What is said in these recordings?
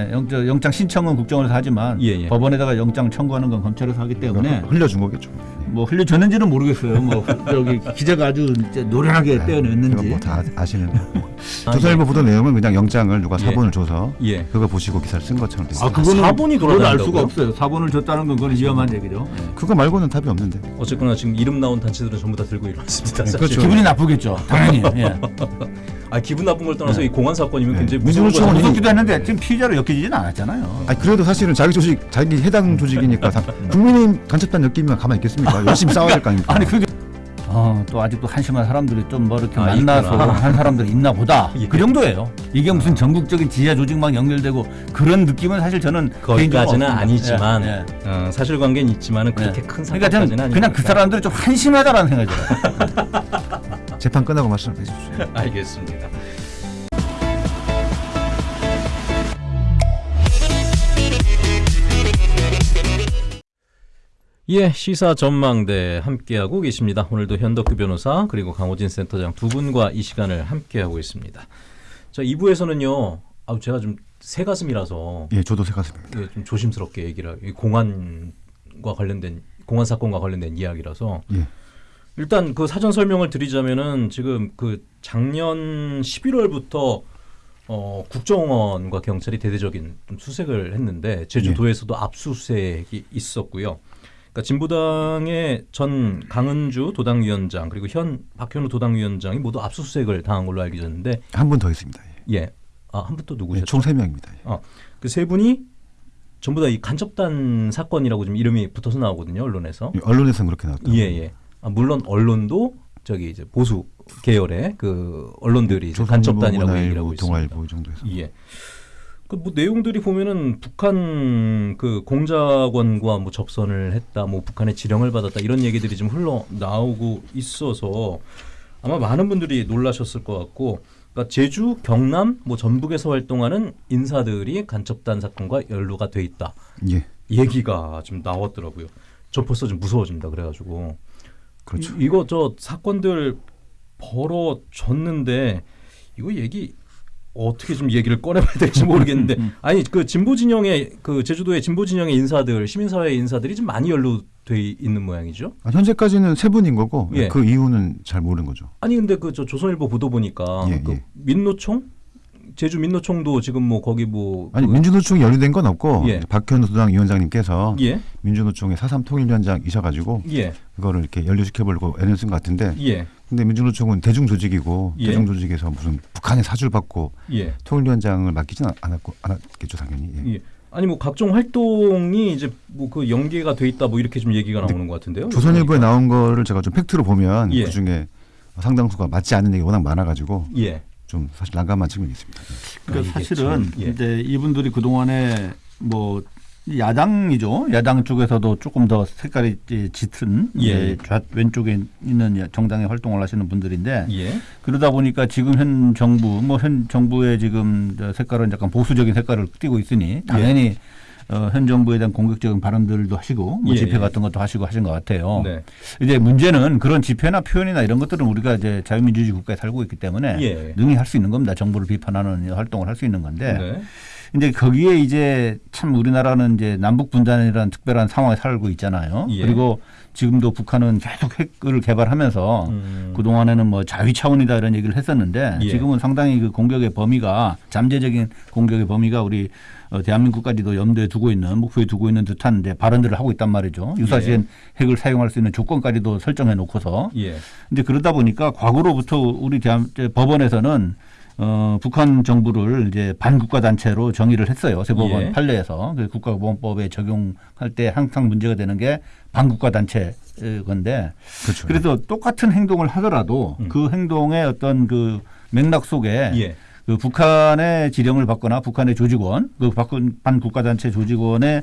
영장, 영장 신청은 국정원에서 하지만 예, 예. 법원에다가 영장 청구하는 건 검찰에서 하기 때문에 흘려준 거겠죠. 뭐 흘려줬는지는 모르겠어요. 뭐 저기 기자가 아주 노련하게 떼어냈는지. 제가 뭐다 아시는데. 조선일보 보도 내용은 그냥 영장을 누가 예. 사본을 줘서 예. 그거 보시고 기사를 쓴 것처럼 돼 있어요. 아 그거는 사본이 그걸 알 수가? 없어요. 사본을 줬다는 건 그건 위험한 얘기죠. 예. 그거 말고는 답이 없는데. 어쨌거나 지금 이름 나온 단체들은 전부 다 들고 일어났습니다. 사실. 그렇죠. 기분이 나쁘겠죠. 당연히. 예. 아 기분 나쁜 걸 떠나서 네. 이 공안 사건이면 네. 굉장히 무서운 거잖아요. 무섭기도 했는데 지금 피의자로 엮이지는 않았잖아요. 아니 그래도 사실은 자기 조직, 자기 해당 조직이니까 다 국민의힘 간첩단 느끼면 가만히 있겠습니까? 열심히 싸워야 될 거 아닙니까? 아니 그게 어, 또 아직도 한심한 사람들이 좀 뭐 이렇게 아, 만나서 있구나. 한 사람들이 있나 보다. 예. 그 정도예요. 이게 무슨 전국적인 지하 조직망 연결되고 그런 느낌은 사실 저는 거기까지는. 아니지만 예, 예. 어, 사실관계는 있지만은 그렇게 예. 큰 그러니까 사건까지는 저는 아니니까. 그냥 그 사람들이 좀 한심하다라는 생각이 들어요. 재판 끝나고 말씀해 주십시오. 알겠습니다. 예, 시사 전망대 함께하고 계십니다. 오늘도 현덕규 변호사 그리고 강호진 센터장 두 분과 이 시간을 함께하고 있습니다. 자, 2부에서는요. 아, 제가 좀 새 가슴이라서 예, 저도 생각했습니다. 예, 좀 조심스럽게 얘기를 공안과 관련된 공안 사건과 관련된 이야기라서 예. 일단 그 사전 설명을 드리자면은 지금 그 작년 11월부터 어, 국정원과 경찰이 대대적인 좀 수색을 했는데 제주도에서도 압수수색이 있었고요. 그러니까 진보당의 전 강은주 도당위원장 그리고 현 박현우 도당위원장이 모두 압수수색을 당한 걸로 알려졌는데 한 분 더 있습니다. 예. 예. 아, 한 분또 예, 누구셨죠? 총 세 명입니다 예. 그세 분이 전부 다 이 간첩단 사건이라고 지금 이름이 붙어서 나오거든요 언론에서. 예, 언론에서는 그렇게 나왔다. 예 예. 아, 물론 언론도 저기 이제 보수 계열의 그 언론들이 간첩단이라고 얘기를 하고 있습니다. 동아일보 이 정도에서. 예. 그뭐 내용들이 보면은 북한 그 공작원과 뭐 접선을 했다, 뭐 북한의 지령을 받았다 이런 얘기들이 좀 흘러 나오고 있어서 아마 많은 분들이 놀라셨을 것 같고, 그러니까 제주, 경남, 뭐 전북에서 활동하는 인사들이 간첩단 사건과 연루가 돼 있다 예. 얘기가 좀 나왔더라고요. 저 벌써 좀 무서워진다 그래가지고 그렇죠. 이, 이거 저 사건들 벌어졌는데 이거 얘기 어떻게 좀 얘기를 꺼내봐야 될지 모르겠는데 아니 그 진보 진영의 그 제주도의 진보 진영의 인사들 시민사회 인사들이 좀 많이 연루돼 있는 모양이죠. 아, 현재까지는 세 분인 거고 예. 그 이유는 잘 모르는 거죠. 아니 근데 그 저 조선일보 보도 보니까 예, 그 예. 민노총 제주 민노총도 지금 뭐 거기 뭐 아니 그- 민주노총이 연루된 건 없고 예. 박현우 수당 위원장님께서 예 민주노총의 사삼 통일위원장이셔가지고 예, 그거를 이렇게 연루시켜보려고 애를 쓴 것 같은데 예, 근데 민주노총은 대중 조직이고 예. 대중 조직에서 무슨 북한의 사주를 받고 예. 통일위원장을 맡기지는 않았고 않았겠죠 당연히. 예. 예. 아니 뭐 각종 활동이 이제 뭐 그 연계가 돼 있다 뭐 이렇게 좀 얘기가 나오는 것 같은데요. 조선일보에 나온 거를 제가 좀 팩트로 보면 예. 그 중에 상당수가 맞지 않는 얘기 가 워낙 많아가지고 예. 좀 사실 난감한 측면이 있습니다. 예. 그러니까 아, 사실은 참, 예. 이제 이분들이 그 동안에 뭐 야당이죠. 야당 쪽에서도 조금 더 색깔이 짙은 예. 좌 왼쪽에 있는 정당에 활동을 하시는 분들인데 예. 그러다 보니까 지금 현 정부 뭐 현 정부의 지금 저 색깔은 약간 보수적인 색깔을 띠고 있으니 당연히 어, 현 정부에 대한 공격적인 발언들도 하시고 뭐 예, 집회 예. 같은 것도 하시고 하신 것 같아요. 네. 이제 문제는 그런 집회나 표현이나 이런 것들은 우리가 이제 자유민주주의 국가에 살고 있기 때문에 예. 능히 할 수 있는 겁니다. 정부를 비판하는 활동을 할 수 있는 건데 네. 이제 거기에 이제 참 우리나라는 이제 남북 분단이라는 특별한 상황에 살고 있잖아요. 예. 그리고 지금도 북한은 계속 핵을 개발하면서 음. 그 동안에는 뭐 자위 차원이다 이런 얘기를 했었는데 예. 지금은 상당히 그 공격의 범위가 잠재적인 공격의 범위가 우리 어, 대한민국까지도 염두에 두고 있는 목표에 두고 있는 듯한 이제 발언들을 하고 있단 말이죠. 유사시엔 핵을 사용할 수 있는 조건까지도 설정해 놓고서 예. 이제 그러다 보니까 과거로부터 우리 대한 법원에서는 어, 북한 정부를 이제 반국가 단체로 정의를 했어요. 세법원 예. 판례에서 그 국가보안법에 적용할 때 항상 문제가 되는 게 반국가 단체 건데 그렇죠. 그래서 똑같은 행동을 하더라도 음. 그 행동의 어떤 그 맥락 속에 예. 그 북한의 지령을 받거나 북한의 조직원, 그 박근- 반국가 단체 조직원의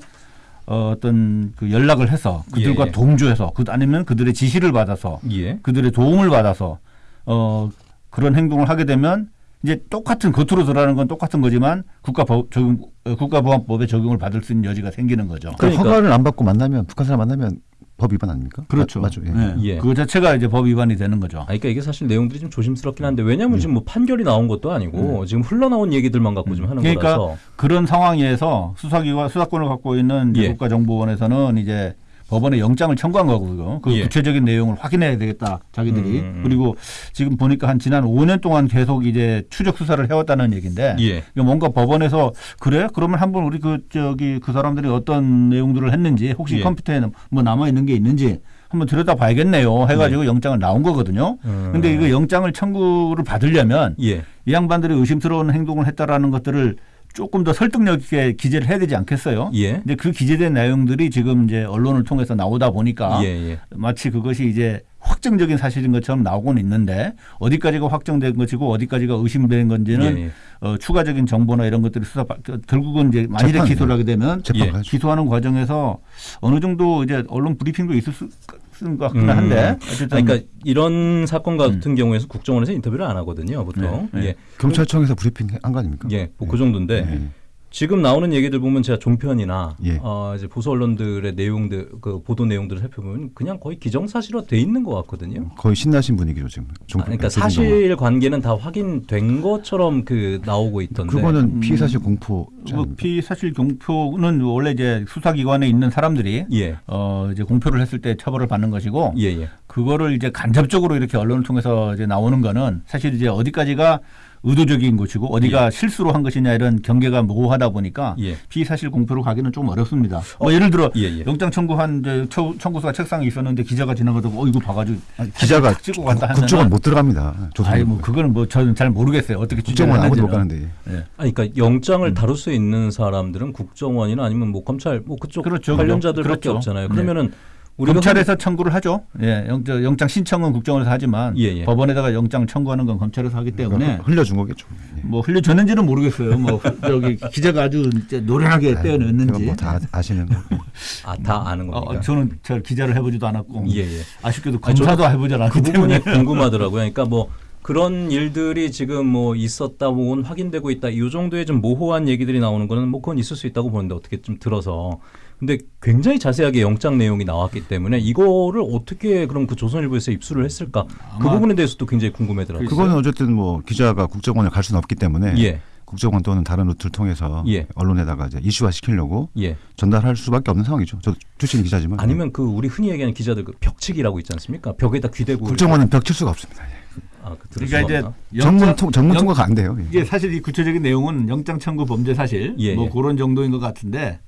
어, 어떤 그 연락을 해서 그들과 예, 예. 동조해서 그 아니면 그들의 지시를 받아서 예. 그들의 도움을 받아서 어, 그런 행동을 하게 되면 이제 똑같은 겉으로 드러나는 건 똑같은 거지만 국가법 적용 어, 국가보안법에 적용을 받을 수 있는 여지가 생기는 거죠. 그러니까 그러니까- 허가를 안 받고 만나면 북한 사람 만나면 법 위반 아닙니까? 그렇죠. 마- 맞죠. 예. 네. 예. 그거 자체가 이제 법 위반이 되는 거죠. 아, 그러니까 이게 사실 내용들이 좀 조심스럽긴 한데 왜냐하면 지금 뭐 판결이 나온 것도 아니고 지금 흘러나온 얘기들만 갖고 좀 하는 그러니까 거라서 그런 상황에서 수사기관 수사권을 갖고 있는 예. 국가정보원에서는 이제 법원에 영장을 청구한 거고요. 그 예. 구체적인 내용을 확인해야 되겠다. 자기들이 음, 음, 음. 그리고 지금 보니까 한 지난 5년 동안 계속 이제 추적 수사를 해왔다는 얘기인데 예. 뭔가 법원에서 그래? 그러면 한번 우리 그 저기 그 사람들이 어떤 내용들을 했는지 혹시 예. 컴퓨터에 뭐 남아 있는 게 있는지 한번 들여다 봐야겠네요. 해가지고 영장을 나온 거거든요. 음. 근데 이거 영장을 청구를 받으려면 예. 이 양반들이 의심스러운 행동을 했다라는 것들을 조금 더 설득력 있게 기재를 해야 되지 않겠어요? 예. 근데 그 기재된 내용들이 지금 이제 언론을 통해서 나오다 보니까 예, 예. 마치 그것이 이제 확정적인 사실인 것처럼 나오고는 있는데 어디까지가 확정된 것이고 어디까지가 의심된 건지는 예, 예. 어, 추가적인 정보나 이런 것들이 수사 받- 결국은 이제 만일에 재판, 기소를 하게 되면 재판 예. 기소하는 과정에서 어느 정도 이제 언론 브리핑도 있을 수 있는 것 같긴 음. 한데 어쨌든 그러니까 이런 사건 같은 경우에서 국정원에서 인터뷰를 안 하거든요, 보통. 네, 네. 예. 경찰청에서 브리핑 한 거 아닙니까? 예, 뭐그 정도인데 예. 지금 나오는 얘기들 보면 제가 종편이나 예. 어, 이제 보수 언론들의 내용들 그 보도 내용들을 살펴보면 그냥 거의 기정사실화 돼 있는 것 같거든요. 거의 신나신 분위기죠 지금. 아, 종- 그러니까 조중동은. 사실 관계는 다 확인된 것처럼 그 나오고 있던데. 그거는 피의사실 공포. 뭐 피사실 공표는 원래 이제 수사기관에 있는 사람들이 예, 어 이제 공표를 했을 때 처벌을 받는 것이고 예, 예. 그거를 이제 간접적으로 이렇게 언론을 통해서 이제 나오는 거는 사실 이제 어디까지가 의도적인 것이고 어디가 실수로 한 것이냐 이런 경계가 모호하다 보니까 예. 피사실 공표로 가기는 좀 어렵습니다. 뭐 예를 들어 예, 예. 영장 청구한 청구서가 책상에 있었는데 기자가 지나가다가 어 이거 봐가지고 기자가 탁 찍고 갔다 하면 국정원 못 들어갑니다. 아니 뭐 그거는 뭐 저는 잘 모르겠어요. 어떻게 국정원 아무도 못. 가는데. 예. 아니, 그러니까 영장을 다룰 수 있는 사람들은 국정원이나 아니면 뭐 검찰 뭐 그쪽 그렇죠. 관련자들밖에 그렇죠. 없잖아요. 네. 그러면은 우리가 검찰에서 청구를 하죠. 예, 영, 저 영장 신청은 국정원에서 하지만 예, 예. 법원에다가 영장 청구하는 건 검찰에서 하기 때문에 흘려준 거겠죠. 예. 뭐 흘려줬는지는 모르겠어요. 뭐 저기 기자가 아주 이제 노련하게 떼어냈는지. 그건 뭐다 아시는 거. 아, 다 아는 어, 겁니까? 저는 저 기자를 해보지도 않았고 예, 예. 아쉽게도 아니, 검사도 해보지 않았기 그 부분이 때문에 궁금하더라고요. 그러니까 뭐 그런 일들이 지금 뭐 있었다, 뭐 확인되고 있다, 이 정도의 좀 모호한 얘기들이 나오는 거는 뭐 그건 있을 수 있다고 보는데 어떻게 좀 들어서. 근데 굉장히 자세하게 영장 내용이 나왔기 때문에 이거를 어떻게 그럼 그 조선일보에서 입수를 했을까? 그 부분에 대해서도 굉장히 궁금하더라고요. 그거는 어쨌든 뭐 기자가 국정원에 갈 수는 없기 때문에 예, 국정원 또는 다른 루트를 통해서 예. 언론에다가 이제 이슈화 시키려고 예. 전달할 수밖에 없는 상황이죠. 저도 출신 기자지만 아니면 그 우리 흔히 얘기하는 기자들 그 벽치기라고 있지 않습니까? 벽에다 귀대고 국정원은 벽칠 수가 없습니다. 아, 그 그러니까 이제? 전문 통, 전문 영- 통과가 안 돼요. 예. 이게 사실 이 구체적인 내용은 영장 청구 범죄 사실 예, 뭐 예. 그런 정도인 것 같은데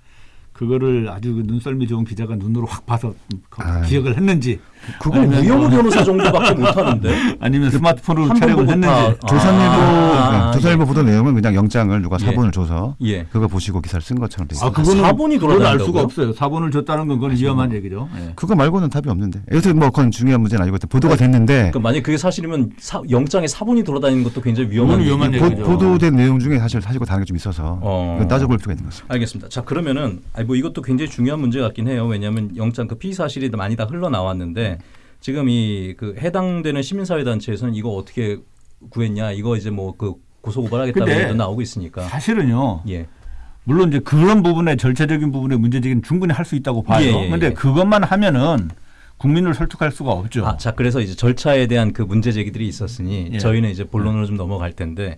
그거를 아주 그 눈썰미 좋은 기자가 눈으로 확 봐서 거- 아유. 기억을 했는지 그건 아니면 우영우 뭐- 변호사 정도밖에 못하는데. 아니면 스마트폰으로 한번 촬영을 했는지 다- 조선일보 아, 네, 조선일보 보도 내용은 그냥 영장을 누가 예. 사본을 줘서 예. 그거 보시고 기사를 쓴 것처럼 돼 아, 있어요. 그거는 사본이 그건 알 돌아다닌다고요? 수가 없어요. 사본을 줬다는 건 그건 위험한 얘기죠. 예. 그거 말고는 답이 없는데. 여튼 뭐 그건 중요한 문제는 아니고 보도가 됐는데 그러니까 만약 그게 사실이면 사, 영장에 사본이 돌아다니는 것도 굉장히 위험한 위험한. 얘기죠. 보, 도된 내용 중에 사실 사실과 다른 게 좀 있어서 어. 따져볼 필요가 있는 것입니다. 알겠습니다. 자 그러면은 아니 뭐 이것도 굉장히 중요한 문제 같긴 해요. 왜냐하면 영장 그 피의 사실이 많이 다 흘러 나왔는데 지금 이 그 해당되는 시민사회 단체에서는 이거 어떻게 구했냐 이거 이제 뭐 그 고소 고발하겠다는 근데 얘기도 나오고 있으니까. 사실은요. 예. 물론 이제 그런 부분에 절차적인 부분에 문제제기는 충분히 할 수 있다고 봐요. 예, 예, 근데 예. 그것만 하면은 국민을 설득할 수가 없죠. 아, 자 그래서 이제 절차에 대한 그 문제 제기들이 있었으니 예. 저희는 이제 본론으로 좀 넘어갈 텐데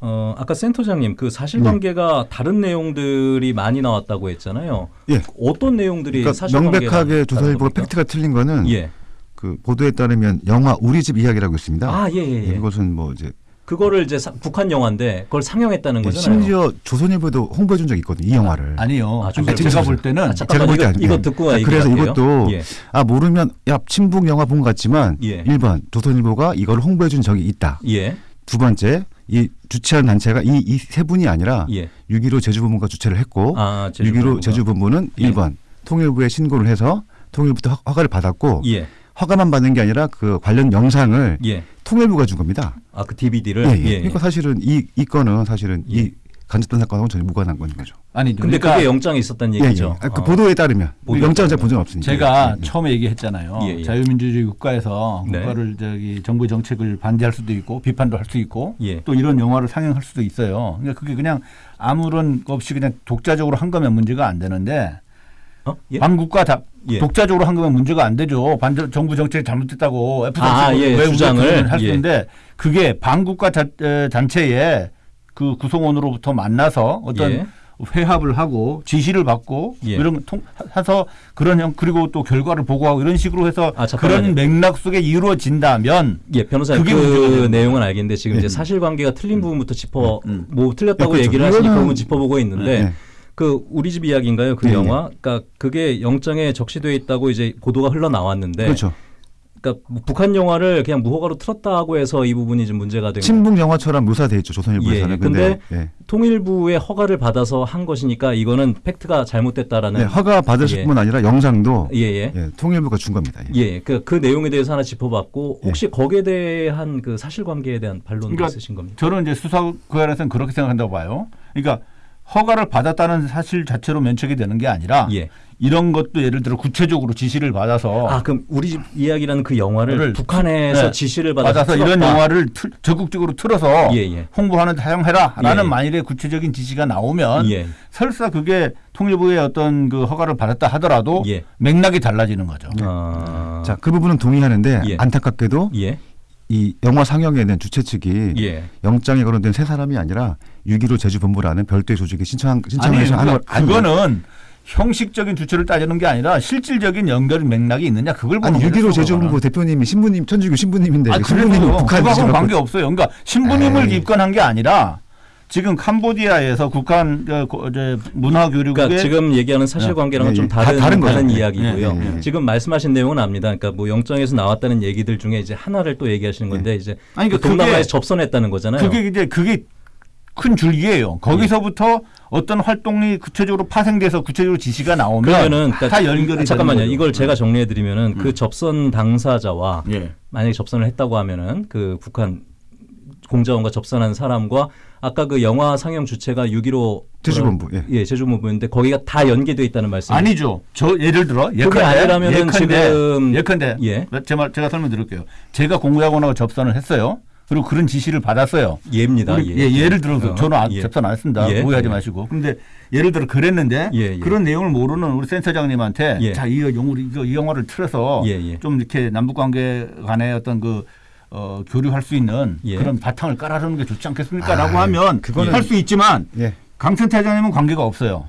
어 아까 센터장님 그 사실관계가 다른 내용들이 많이 나왔다고 했잖아요. 예. 어떤 내용들이 그러니까 사실관계가 명백하게 겁니까? 팩트가 틀린 거는 예. 그 보도에 따르면 영화 우리 집 이야기라고 있습니다. 아, 예, 예, 예. 이것은 뭐 이제 그거를 이제 사- 북한 영화인데 그걸 상영했다는 예, 거잖아요. 심지어 조선일보도 홍보해 준 적이 있거든요. 이 영화를. 아니요. 아, 조선일보. 제가 볼 때는 아, 제가 잠깐만 볼때 이거, 아니- 이거 예. 듣고 자, 그래서 얘기할게요. 이것도 예. 아 모르면 야 친북 영화 본것 같지만 예. 1번 조선일보가 이걸 홍보해 준 적이 있다. 예. 두 번째 이 주최한 단체가 이 이 세 분이 아니라 예. 6.15 제주본부가 주최를 했고 아, 6.15 제주본부는 예. 1번 통일부에 신고를 해서 통일부터 허- 허가를 받았고 예. 허가만 받는 게 아니라 그 관련 영상을 예. 통일부가 준 겁니다. 아, 그 DVD를 예, 예. 그러니까 사실은 이, 이 건은 사실은 예. 이 간접단 사건하고는 전혀 무관한 건 거죠. 아니 근데 그러니까 그게 영장에 있었다는 예, 예. 얘기죠. 아, 그 아. 보도에 따르면 보도에 영장은 제가 따르면. 본 적은 없으니까. 제가 예, 예. 처음에 얘기했잖아요. 예, 예. 자유민주주의 국가에서 네. 국가를 저기 정부 정책을 반대할 수도 있고 비판도 할 수 있고 예. 또 이런 영화를 상영할 수도 있어요. 그러니까 그게 그냥 아무런 것 없이 그냥 독자적으로 한 거면 문제가 안 되는데 어? 예? 반국가 다 예. 독자적으로 한 거면 문제가 안 되죠. 반 정부 정책이 잘못됐다고 F 아, 예, 왜 주장을. 할수 예. 있는데 그게 반국가 단체에 그 구성원으로부터 만나서 어떤 예. 회합을 하고 지시를 받고 예. 이런 통 해서 그런 형 그리고 또 결과를 보고하고 이런 식으로 해서 아. 그런 맥락 속에 이루어진다면 예, 변호사님 그 내용은 알겠는데 지금 네. 이제 사실관계가 틀린 부분부터 짚어 음. 뭐 틀렸다고 네, 그렇죠. 얘기를 이거는- 그건 짚어보고 있는데 네. 그 우리 집 이야기인가요? 그 네, 영화? 그러니까 그게 영장에 적시돼 있다고 이제 보도가 흘러 나왔는데 그렇죠. 그러니까 뭐 북한 영화를 그냥 무허가로 틀었다고 해서 이 부분이 좀 문제가 된. 친북 영화처럼 묘사돼 있죠 조선일보에서는. 예, 근데 예. 통일부의 허가를 받아서 한 것이니까 이거는 팩트가 잘못됐다라는 네, 허가 받으실 예. 뿐 아니라 영상도 예, 예. 예, 통일부가 준 겁니다. 예. 예, 그, 그 내용에 대해서 하나 짚어봤고 예. 혹시 거기에 대한 그 사실관계에 대한 반론도 그러니까 있으신 겁니까? 저는 이제 수사 구간에서는 그렇게 생각한다고 봐요. 그러니까 허가를 받았다는 사실 자체로 면책이 되는 게 아니라 예. 이런 것도 예를 들어 구체적으로 지시를 받아서 아 그럼 우리 집 이야기라는 그 영화를 를 북한에서 네. 지시를 받아서, 받아서 이런. 영화를 틀- 적극적으로 틀어서 예, 예. 홍보하는 데 사용해라라는 예. 만일의 구체적인 지시가 나오면 예. 설사 그게 통일부의 어떤 그 허가를 받았다 하더라도 예. 맥락이 달라지는 거죠. 아, 자, 그 부분은 동의하는데 예. 안타깝게도 예. 이 영화 상영에 대한 주최 측이 예. 영장에 거론된 세 사람이 아니라 6.15 제주본부라는 별도의 조직이 신청 아니 신청해서 하는 그러니까 그거는 형식적인 주체를 따지는 게 아니라 실질적인 연결 맥락이 있느냐 그걸 보는 아니 거죠. 6.15 그거는. 제주본부 대표님이 신부님 천주교 신부님인데 아, 신부님이 그래도 북한 그거하고는 지시를 관계 없어요. 그러니까 신부님을 에이. 입건한 게 아니라 지금 캄보디아에서 국한 어, 고- 이제 문화 교육에 그러니까 지금 얘기하는 사실관계랑은 예, 좀 예. 다른 다 다른 다른. 이야기고요. 예, 예, 예. 지금 말씀하신 내용은 압니다. 그러니까 뭐 영장에서 나왔다는 얘기들 중에 이제 하나를 또 얘기하시는 건데 이제 아니, 그 그러니까 동남아에서 그게- 접선했다는 거잖아요. 그게 이제 그게 큰 줄기예요. 거기서부터 어떤 활동이 구체적으로 파생돼서 구체적으로 지시가 나오면 그러면은 그러니까 다 연결이 아, 잠깐만요. 이걸 제가 정리해 드리면은 그 접선 당사자와 예. 만약에 접선을 했다고 하면은 그 북한 공자원과 접선한 사람과 아까 그 영화 상영 주체가 6.15 제주본부, 예. 예, 제주본부인데 거기가 다 연계돼 있다는 말씀. 아니죠. 저 예를 들어 그게 아니라면은 지금- 예컨대 예. 제말 제가 설명드릴게요. 제가 공무학원하고 접선을 했어요. 그리고 그런 지시를 받았어요. 예입니다. 우리- 예. 예, 를 들어서 어, 저는 아, 예. 접선 안 했습니다. 예. 오해하지 예. 마시고. 근데 예를 들어 그랬는데 예, 예. 그런 내용을 모르는 우리 센터장님한테 예. 자, 이 영화 이거 이 영화를 틀어서 예, 예. 좀 이렇게 남북 관계 간의 어떤 그 어, 교류할 수 있는 예. 그런 바탕을 깔아주는 게 좋지 않겠습니까?라고 아, 하면 할 수 있지만 예. 강 센터장님은 관계가 없어요.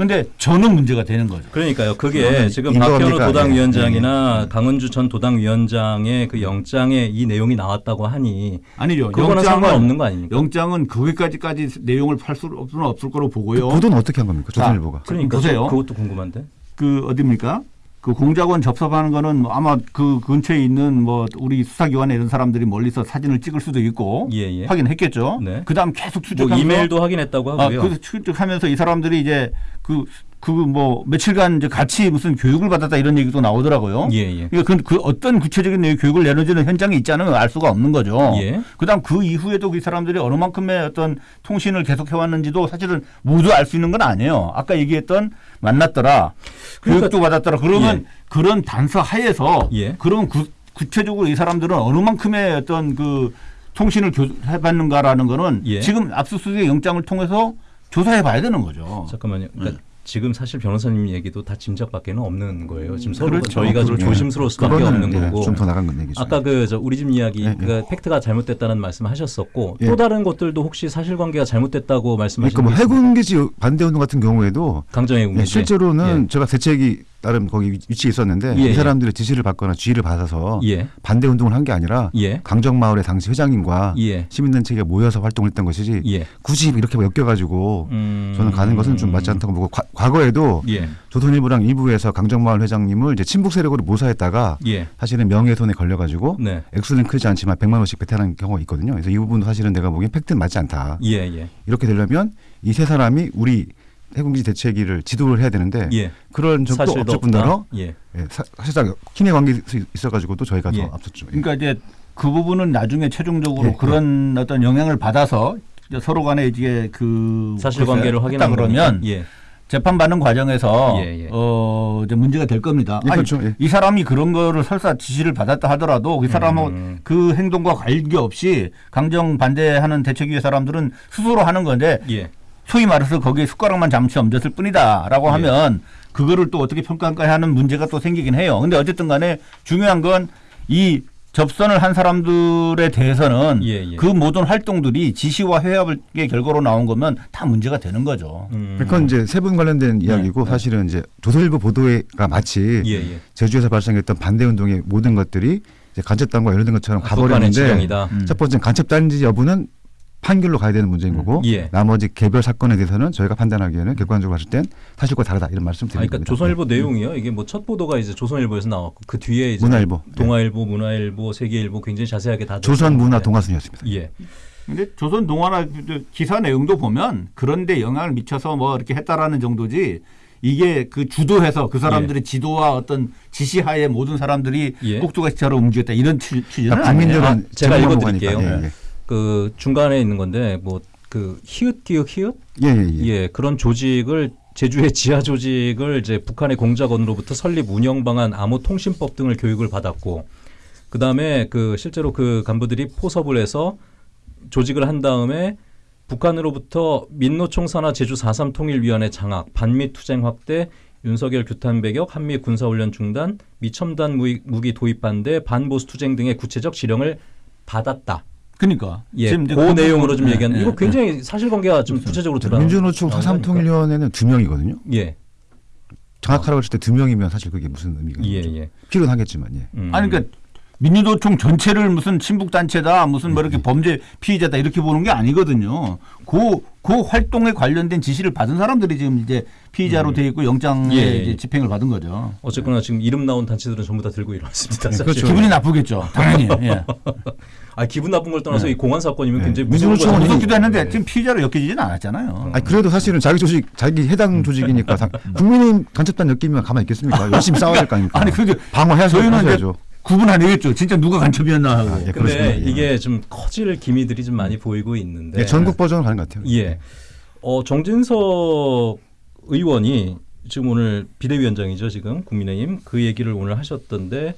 근데 저는 문제가 되는 거죠. 그러니까요. 그게 지금? 박현우 도당위원장이나 예. 강은주 전 도당위원장의 그 영장에 이 내용이 나왔다고 하니 아니죠. 그거는 상관없는 거 아닙니까? 영장은 거기까지까지 내용을 팔 수는 없을 거로 보고요. 그 보도는 어떻게 한 겁니까 조선일보가? 그러니까 보세요. 저 그것도 궁금한데. 그 어디입니까? 그 공작원 접촉하는 거는 뭐 아마 그 근처에 있는 뭐 우리 수사기관에 이런 사람들이 멀리서 사진을 찍을 수도 있고 예, 예. 확인했겠죠. 네. 그다음 계속 뭐 추적하면서 이메일도 확인했다고 아, 하고요. 그래서 추적하면서 이 사람들이 이제 그 그 뭐 며칠간 이제 같이 무슨 교육을 받았다 이런 얘기도 나오더라고요. 예, 예. 그러니까 그, 그 어떤 구체적인 내용 교육을 내려주는 현장이 있지 않으면 알 수가 없는 거죠. 예. 그다음 그 이후에도 그 사람들이 어느 만큼의 어떤 통신을 계속 해왔는지도 사실은 모두 알 수 있는 건 아니에요. 아까 얘기했던 만났더라, 그러니까- 교육도 받았더라. 그러면 그런 단서 하에서 예. 그러면 구, 구체적으로 이 사람들은 어느 만큼의 어떤 그 통신을 교, 해봤는가라는 거는 예. 지금 압수수색 영장을 통해서 조사해 봐야 되는 거죠. 잠깐만요. 그러니까 음. 지금 사실 변호사님 얘기도 다 짐작밖에는 없는 거예요. 지금 서로 그렇죠. 저희가 좀 그렇죠. 조심스러울 수밖에 없는 예, 거고. 좀 더 나간 건 얘기죠. 아까 그저 우리 집 이야기 예, 예. 그 팩트가 잘못됐다는 말씀하셨었고 예. 또 다른 것들도 혹시 사실관계가 잘못됐다고 말씀하신 그러니까 뭐? 해군기지 반대 운동 같은 경우에도 강정의 예, 군기 실제로는 제가 대책이 나름 거기 위치에 있었는데 예, 이 예. 사람들의 지시를 받거나 지휘를 받아서 예. 반대 운동을 한 게 아니라 예. 강정마을의 당시 회장님과 예. 시민단체가 모여서 활동했던 것이지 예. 굳이 이렇게 엮여가지고 음. 저는 가는 것은 좀 맞지 않다고 보고 과, 과거에도 예. 조선일보랑 일부에서 강정마을 회장님을 이제 친북 세력으로 모사했다가 예. 사실은 명예훼손에 걸려가지고 네. 액수는 크지 않지만 100만 원씩 배탈한 경우가 있거든요. 그래서 이 부분도 사실은 내가 보기엔 팩트는 맞지 않다. 이렇게 되려면 이 세 사람이 우리 해군기지 대책위를 지도를 해야 되는데 예. 그런 적도. 뿐더러 예. 예, 사, 사실상 친해 관계 있어가지고 또 저희가 예. 더 앞섰죠. 예. 그러니까 이제 그 부분은 나중에 최종적으로 예, 그런 어떤 영향을 받아서 이제 서로 간에 이제 그 사실관계를 했다 그러면 거니까. 예. 재판 받는 과정에서 예, 예. 어 이제 문제가 될 겁니다. 예, 아니, 그렇죠. 예. 이 사람이 그런 거를 설사 지시를 받았다 하더라도 그 사람은 음. 그 행동과 관계 없이 강정 반대하는 대책위의 사람들은 스스로 하는 건데 예. 소위 말해서 거기에 숟가락만 잠시 얹었을 뿐이다라고 예. 하면 그거를 또 어떻게 평가할까 하는 문제가 또 생기긴 해요. 근데 어쨌든 간에 중요한 건 이 접선을 한 사람들에 대해서는 예, 예. 그 모든 활동들이 지시와 회합의 결과로 나온 거면 다 문제가 되는 거죠. 음. 그건 이제 세 분 관련된 이야기고 사실은 이제 조선일보 보도가 마치 예, 예. 제주에서 발생했던 반대 운동의 모든 것들이 이제 간첩단과 연루된 것처럼 북한의 가버렸는데. 음. 첫 번째 간첩단지 여부는 판결로 가야 되는 문제인 거고 예. 나머지 개별 사건에 대해서는 저희가 판단하기에는 객관적으로 봤을 땐 사실과 다르다 이런 말씀 아, 드립니다. 그러니까 조선일보 내용이요. 이게 뭐 첫 보도가 이제 조선일보에서 나왔고 그 뒤에 이제 문화일보. 네. 동아일보, 문화일보, 세계일보 굉장히 자세하게 다 조선 문화. 동아순이었습니다. 예. 근데 조선 동아나 기사 내용도 보면 그런데 영향을 미쳐서 뭐 이렇게 했다라는 정도지 이게 그 주도해서 그 사람들의 지도와 어떤 지시하에 모든 사람들이 예. 꼭두가시처럼 움직였다 이런 취- 취지는 그러니까. 국민들은 아, 제가 읽어드릴게요. 보고 하니까. 예, 그 중간에 있는 건데 뭐 그 히읗 디귿 히읗 예, 예, 예. 예 그런 조직을 제주의 지하 조직을 이제 북한의 공작원으로부터 설립 운영 방안 암호 통신법 등을 교육을 받았고 그 다음에 그 실제로 그 간부들이 포섭을 해서 조직을 한 다음에 북한으로부터 민노총 산하 제주 4.3 통일위원회 장악, 반미 투쟁 확대, 윤석열 규탄 배격, 한미 군사훈련 중단, 미첨단 무기 도입 반대, 반보수 투쟁 등의 구체적 지령을 받았다. 그러니까 예, 지금 그그 내용으로 좀 부분- 얘기하는 예, 이거 예. 굉장히 사실관계가 좀 구체적으로 드러나. 민주노총 나오니까. 4.3통일위원회는 두 명이거든요. 예, 정확하라고 했을 때 두 명이면 사실 그게 무슨 의미가 예. 예. 필요는 하겠지만 예. 음. 아니 그러니까 민주노총 전체를 무슨 친북 단체다 무슨 뭐 이렇게 범죄 피의자다 이렇게 보는 게 아니거든요. 그, 그 활동에 관련된 지시를 받은 사람들이 지금 이제 피의자로 돼 있고 영장에 예, 예. 이제 집행을 받은 거죠. 어쨌거나 지금 이름 나온 단체들은 전부 다 들고 일어났습니다. 네. 그렇죠. 기분이 나쁘겠죠. 당연히. 예. 아 기분 나쁜 걸 떠나서 네. 이 공안 사건이면 네. 굉장히 무서운. 무섭기도 했는데 네. 지금 피의자로 엮이지는 않았잖아요. 아니 그래도 사실은 자기 조직 자기 해당 조직이니까 다- 국민의힘 간첩단 엮이면 가만히 있겠습니까? 열심히 싸워야 될 거 아닙니까? 아니 그게 방어해야죠. 저희는 이제 하셔야죠. 구분하내겠죠. 진짜 누가 간첩이었나 하고. 아, 예, 근데 그렇습니다. 예. 이게 좀 커질 기미들이 좀 많이 보이고 있는데. 예, 전국 버전으로 가는 것 같아요. 예. 어, 정진석 의원이 지금 오늘 비대위원장이죠, 지금 국민의힘 그 얘기를 오늘 하셨던데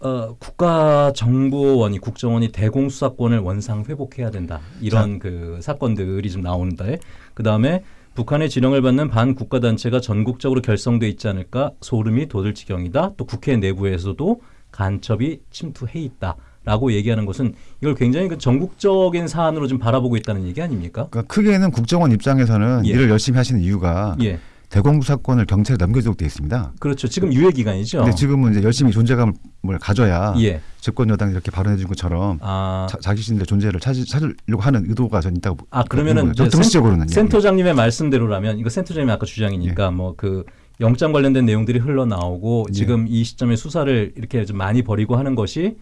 어, 국가정보원이 국정원이 대공수사권을 원상 회복해야 된다. 이런 그 사건들이 좀 나오는데 그 다음에 북한의 지령을 받는 반국가 단체가 전국적으로 결성돼 있지 않을까 소름이 돋을 지경이다. 또 국회 내부에서도 간첩이 침투해 있다 라고 얘기하는 것은 이걸 굉장히 그 전국적인 사안으로 좀 바라보고 있다는 얘기 아닙니까? 그러니까 크게는 국정원 입장에서는 예. 일을 열심히 하시는 이유가 예, 대공수사권을 경찰에 넘겨주도록 돼 있습니다. 그렇죠. 지금 유예 기간이죠. 근데 지금은 이제 열심히 존재감을 가져야 예, 집권 여당이 이렇게 발언해 준 것처럼 아, 자, 자기 자신들의 존재를 찾으, 찾으려고 하는 의도가 전 있다고 아 그러면은 정치적으로는 예. 센터장님의 말씀대로라면 이거 센터장님 아까 주장이니까 뭐그 영장 관련된 내용들이 흘러나오고 예. 지금 이 시점에 수사를 이렇게 좀 많이 벌이고 하는 것이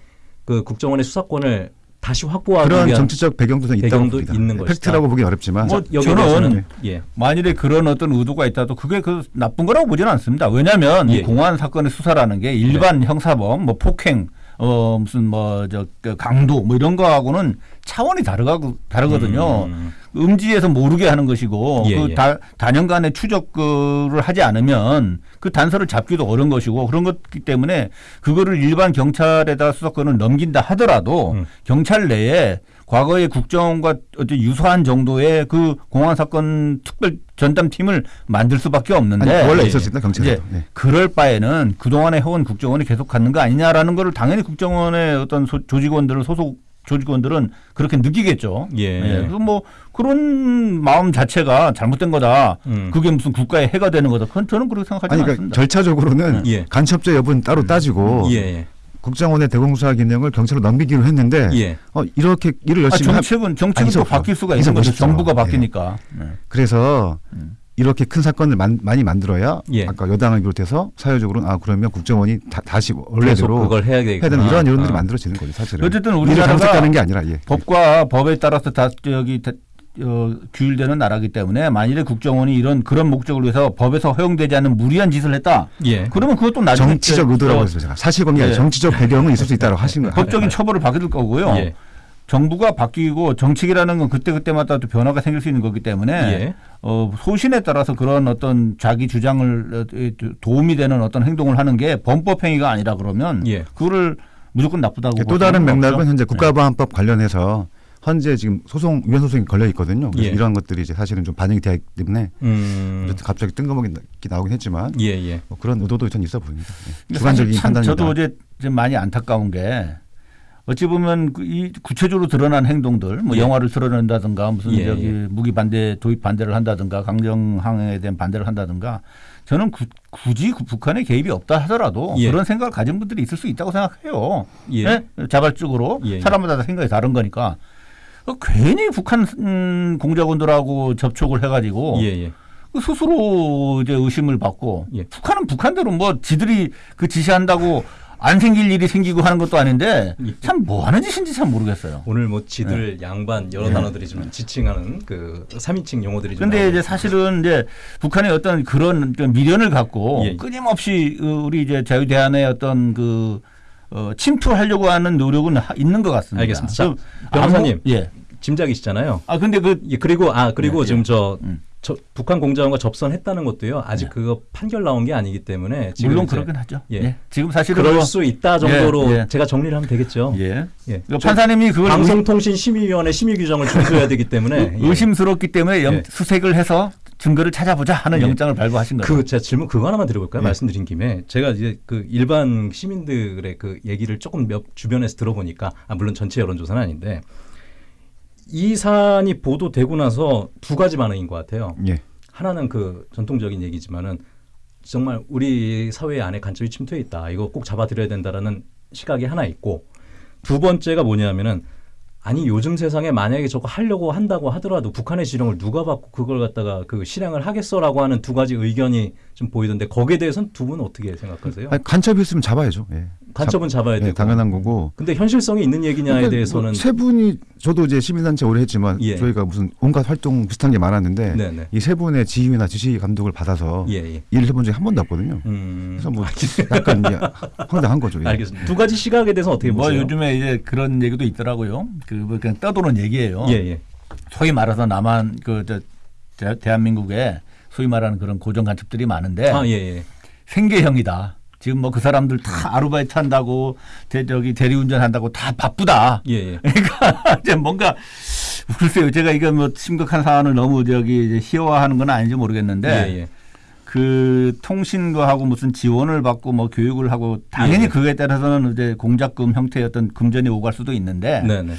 그 국정원의 수사권을 다시 확보하기 그런 위한 정치적 배경도 좀 있다고 배경도 봅니다. 있는 예, 것이다. 팩트라고 보기 어렵지만 뭐 저는 예, 만일에 그런 어떤 의도가 있다도 그게 그 나쁜 거라고 보지는 않습니다. 왜냐하면 예. 이 공안 사건의 수사라는 게 일반 형사범, 뭐 폭행, 어 무슨 뭐 저 강도 뭐 이런 거하고는 차원이 다르고 다르거든요. 음, 음지에서 모르게 하는 것이고 예, 그 예. 다, 단연간의 추적을 하지 않으면 그 단서를 잡기도 어려운 것이고 그런 것이기 때문에 그거를 일반 경찰에다 수사권을 넘긴다 하더라도 음. 경찰 내에 과거의 국정원과 어떤 유사한 정도의 그 공안 사건 특별 전담팀을 만들 수밖에 없는데 아니, 원래 예, 있었습니다 경찰에. 이제 그럴 바에는 그동안에 해온 국정원이 계속 갖는 거 아니냐라는 거를 당연히 국정원의 어떤 소- 조직원들을 소속 조직원들은 그렇게 느끼겠죠. 예. 그래서 뭐 그런 마음 자체가 잘못된 거다. 음. 그게 무슨 국가의 해가 되는 거다. 그건 저는 그렇게 생각하지 아니 그러니까 않습니다. 절차적으로는 예. 간첩죄 여부는 따로 따지고 예, 예, 국정원의 대공수사 기능을 경찰로 넘기기로 했는데 예. 어, 이렇게 일을 아, 열심히 하, 정책은 정책은 아니, 또. 바뀔 수가 있는 거죠. 정부가 예. 바뀌니까. 네. 그래서 음. 이렇게 큰 사건을 만, 많이 만들어야 예. 아까 여당을 비롯해서 사회적으로는 아 그러면 국정원이 다, 시 계속 원래대로 그걸 해야 되는 이런 여론들이 아. 만들어지는 거죠 사실은. 어쨌든 우리나라가 게 아니라 예. 법과 법에 따라서 다 저기 다- 어, 규율되는 나라기 때문에 만일에 국정원이 이런 그런 목적을 위해서 법에서 허용되지 않는 무리한 짓을 했다. 예. 그러면 그것도 나중에 정치적 저- 의도라고 제가 사실관계 예. 정치적 배경은 있을 수 있다고 하신 거예요. 법적인 처벌을 받을 거고요. 예. 정부가 바뀌고 정책이라는 건 그때 그때마다 또 변화가 생길 수 있는 거기 때문에 예. 어, 소신에 따라서 그런 어떤 자기 주장을 어, 도움이 되는 어떤 행동을 하는 게 범법 행위가 아니라 그러면 예. 그거를 무조건 나쁘다고 또볼 다른 맥락은 없죠. 현재 네. 국가보안법 관련해서 현재 지금 소송 위헌 소송이 걸려 있거든요. 그래서 예. 이러한 것들이 이제 사실은 좀 반영이 되어 있기 때문에 음. 갑자기 뜬금없게 나- 나오긴 했지만 예, 예. 뭐 그런 의도도 전 있어 보입니다. 예. 주관적인 판단이다. 저도 어제 좀 많이 안타까운 게 어찌 보면 그이 구체적으로 드러난 행동들, 뭐 예. 영화를 틀어낸다든가 무슨 예, 저기 예. 무기 반대 도입 반대를 한다든가 강정항에 대한 반대를 한다든가 저는 구- 굳이 그 북한의 개입이 없다 하더라도 예. 그런 생각을 가진 분들이 있을 수 있다고 생각해요. 예. 네? 자발적으로. 사람마다 생각이 다른 거니까 어, 괜히 북한 음, 공작원들하고 접촉을 해가지고. 그 스스로 이제 의심을 받고 예. 북한은 북한대로 뭐 지들이 그 지시한다고 안 생길 일이 생기고 하는 것도 아닌데 예. 참뭐 하는 짓인지 참 모르겠어요. 오늘 뭐 지들 양반 여러 예. 단어들이 좀 지칭하는 그 3인칭 용어들이 좀 근데 이제 사실은 이제 북한의 어떤 그런 좀 미련을 갖고 예. 끊임없이 어, 우리 이제 자유대한의 어떤 그 어, 침투하려고 하는 노력은 하- 있는 것 같습니다. 알겠습니다. 자, 그 변호사님. 예. 짐작이시잖아요. 아 근데 그 예, 그리고 아 그리고 예, 지금 저, 음. 저 북한 공작원과 접선했다는 것도요. 아직 예. 그거 판결 나온 게 아니기 때문에 지금 물론 이제 그렇긴 하죠. 예. 예. 지금 사실은 그럴 뭐- 수 있다 정도로 예, 예. 제가 정리를 하면 되겠죠. 예. 예. 그 판사님이 그걸 의- 방송통신심의위원회 심의 규정을 준수해야 되기 때문에 예. 의심스럽기 때문에 영- 예. 수색을 해서 증거를 찾아보자 하는 예. 영장을 발부하신 거예요. 그 제가 질문 그거 하나만 드려볼까요? 예. 말씀드린 김에 제가 이제 그 일반 시민들의 그 얘기를 조금 몇 주변에서 들어보니까 아 물론 전체 여론조사는 아닌데 이 사안이 보도되고 나서 두 가지 반응인 것 같아요. 예. 하나는 그 전통적인 얘기지만은 정말 우리 사회 안에 간첩이 침투해 있다. 이거 꼭 잡아들여야 된다라는 시각이 하나 있고 두 번째가 뭐냐면은 아니 요즘 세상에 만약에 저거 하려고 한다고 하더라도 북한의 지령을 누가 받고 그걸 갖다가 그 실행을 하겠어라고 하는 두 가지 의견이 좀 보이던데 거기에 대해서는 두 분은 어떻게 생각하세요? 아니, 간첩이 있으면 잡아야죠. 예. 간첩은 잡아야 예, 되고 당연한 거고. 근데 현실성이 있는 얘기냐에 그러니까 대해서는 뭐세 분이 저도 이제 시민단체 오래 했지만 예. 저희가 무슨 온갖 활동 비슷한 게 많았는데 네네 이세 분의 지휘나 지시 감독을 받아서 예 예. 일을 해본 적이 한 번도 없거든요. 음. 그래서 뭐 약간 이제 황당한 거죠. 예. 알겠습니다. 두 가지 시각에 대해서 어떻게 뭐 보세요? 요즘에 이제 그런 얘기도 있더라고요. 그뭐 그냥 떠도는 얘기예요. 예 예. 소위 말해서 남한 그 저 대한민국에 소위 말하는 그런 고정 간첩들이 많은데 아예 예. 생계형이다. 지금 뭐 그 사람들 다 아르바이트 한다고 대 저기 대리운전 한다고 다 바쁘다. 예 예. 그러니까 이제 뭔가 글쎄요. 제가 이거 뭐 심각한 사안을 너무 저기 이제 희화화하는 건 아닌지 모르겠는데 예, 예. 그 통신거하고 무슨 지원을 받고 뭐 교육을 하고 당연히 예. 그거에 따라서는 이제 공작금 형태의 어떤 금전이 오갈 수도 있는데 네네.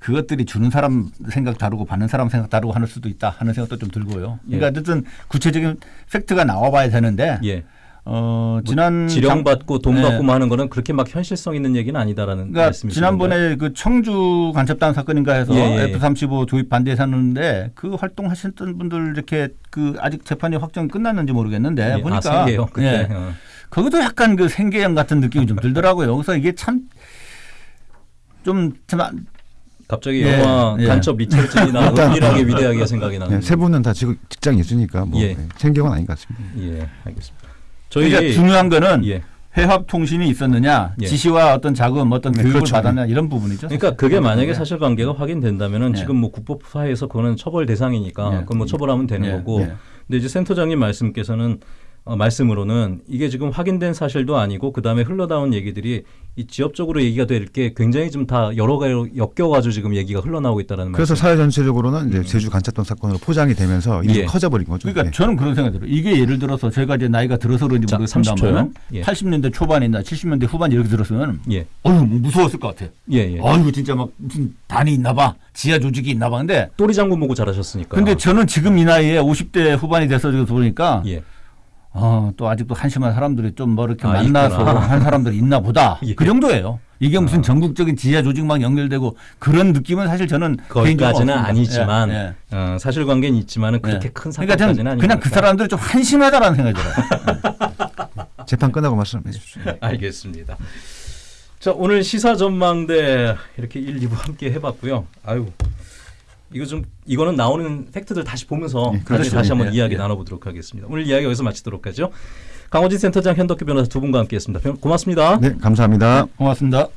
그것들이 주는 사람 생각 다르고 받는 사람 생각 다르고 하는 수도 있다 하는 생각도 좀 들고요. 그러니까 예. 어쨌든 구체적인 팩트가 나와봐야 되는데 예. 어 지난 지령 장- 받고 돈 네. 받고 뭐 하는 거는 그렇게 막 현실성 있는 얘기는 아니다라는 그러니까 말씀이신 지난번에 그 청주 간첩단 사건인가 해서 예, 예, 예. F-35 도입 반대했었는데 그 활동하셨던 분들 이렇게 그 아직 재판이 확정이 끝났는지 모르겠는데? 예. 보니까 아, 생계요 그때. 예. 어. 거기도 약간 그 생계형 같은 느낌이 좀 들더라고요. 그래서 이게 참 좀 참 갑자기 예, 영화 예. 간첩 미철진이나 은밀하게 위대하게 생각이 예, 나는. 세 분은 다 지금 직장이 있으니까 뭐 예. 예, 생계건 아닌 것 같습니다. 예, 알겠습니다. 저희 그러니까 중요한 거는 예. 회합 통신이 있었느냐, 예. 지시와 어떤 자금, 어떤 네, 교육을 그렇죠. 받았냐 이런 부분이죠. 그러니까 그게 만약에 예. 사실관계가 확인된다면은 예. 지금 뭐 국법화에서 그거는 처벌 대상이니까 예. 그건 뭐 처벌하면 되는 예. 거고. 예. 근데 이제 센터장님 말씀께서는 어, 말씀으로는 이게 지금 확인된 사실도 아니고 그 다음에 흘러나온 얘기들이 이 지역적으로 얘기가 될 게 굉장히 좀 다 여러 가지로 엮여가지고 지금 얘기가 흘러나오고 있다는 그래서 말씀. 사회 전체적으로는 이제 제주 간첩단 사건으로 포장이 되면서 일이 예. 커져버린 거죠. 그러니까 예. 저는 그런 생각이 들어요. 이게 예를 들어서 제가 이제 나이가 들어서 그런지 자, 모르겠습니다만 30초요. 예. 80년대 초반이나 70년대 후반 이렇게 들었으면 예, 어휴 무서웠을 것 같아. 예, 예. 아이고 진짜 막 무슨 단이 있나 봐. 지하 조직이 있나 봐. 근데 또리 장군 보고 잘하셨으니까. 근데 저는 지금 이 나이에 50대 후반이 돼서 지금 보니까 예. 어, 또 아직도 한심한 사람들이 좀 뭐 이렇게 아, 만나서 있구나. 한 사람들이 있나 보다. 예. 그 정도예요. 이게 무슨 전국적인 지하 조직망 연결되고 그런 느낌은 사실 저는 거기까지는. 아니지만 예, 예. 어, 사실관계는 있지만은 그렇게 예. 큰 그러니까 사건까지는 저는 아니니까. 그냥 그 사람들이 좀 한심하다라는 생각이 들어요. 재판 끝나고 말씀해 주십시오. 알겠습니다. 자 오늘 시사 전망대 이렇게 1, 2부 함께 해봤고요. 아유 이거 좀 이거는 나오는 팩트들 다시 보면서 예, 다시 그렇죠. 다시 한번 예, 이야기 예. 나눠보도록 하겠습니다. 오늘 이야기 여기서 마치도록 하죠. 강호진 센터장 현덕규 변호사 두 분과 함께했습니다. 변- 고맙습니다. 네, 감사합니다. 고맙습니다.